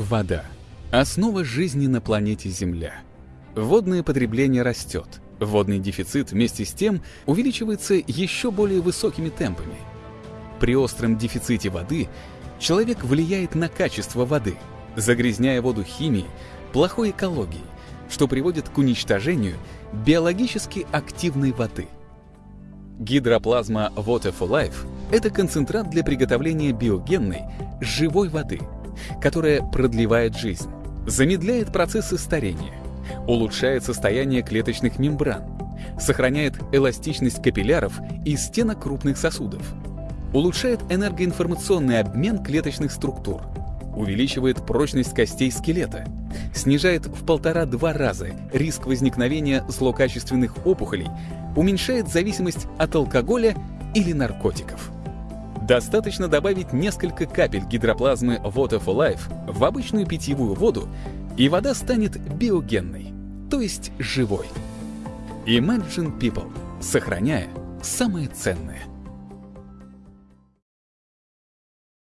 Вода – основа жизни на планете Земля. Водное потребление растет. Водный дефицит вместе с тем увеличивается еще более высокими темпами. При остром дефиците воды человек влияет на качество воды, загрязняя воду химией, плохой экологией, что приводит к уничтожению биологически активной воды. Гидроплазма Water for Life – это концентрат для приготовления биогенной, живой воды – которая продлевает жизнь, замедляет процессы старения, улучшает состояние клеточных мембран, сохраняет эластичность капилляров и стенок крупных сосудов, улучшает энергоинформационный обмен клеточных структур, увеличивает прочность костей скелета, снижает в полтора-два раза риск возникновения злокачественных опухолей, уменьшает зависимость от алкоголя или наркотиков. Достаточно добавить несколько капель гидроплазмы Water for Life в обычную питьевую воду, и вода станет биогенной, то есть живой. Imagine People, сохраняя самое ценное –